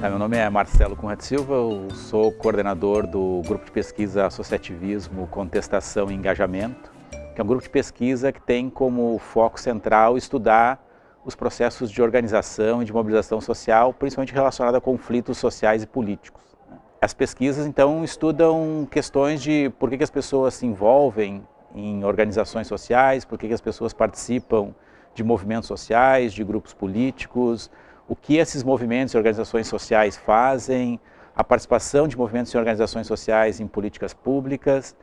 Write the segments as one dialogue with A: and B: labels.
A: Tá, meu nome é Marcelo Conrad Silva, eu sou coordenador do Grupo de Pesquisa Associativismo, Contestação e Engajamento, que é um grupo de pesquisa que tem como foco central estudar os processos de organização e de mobilização social, principalmente relacionados a conflitos sociais e políticos. As pesquisas, então, estudam questões de por que, as pessoas se envolvem em organizações sociais, por que as pessoas participam de movimentos sociais, de grupos políticos, o que esses movimentos e organizações sociais fazem, a participação de movimentos e organizações sociais em políticas públicas.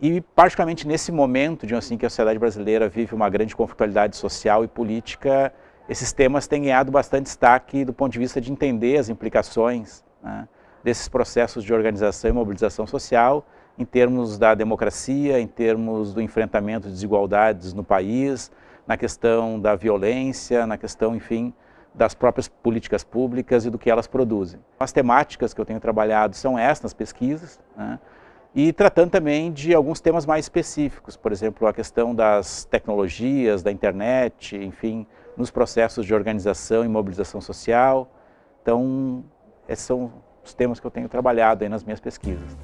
A: E particularmente nesse momento de assim que a sociedade brasileira vive uma grande conflitualidade social e política, esses temas têm ganhado bastante destaque do ponto de vista de entender as implicações né, desses processos de organização e mobilização social em termos da democracia, em termos do enfrentamento de desigualdades no país, na questão da violência, na questão, enfim, das próprias políticas públicas e do que elas produzem. As temáticas que eu tenho trabalhado são estas nas pesquisas, né? e tratando também de alguns temas mais específicos, por exemplo, a questão das tecnologias, da internet, enfim, nos processos de organização e mobilização social. Então, esses são os temas que eu tenho trabalhado aí nas minhas pesquisas.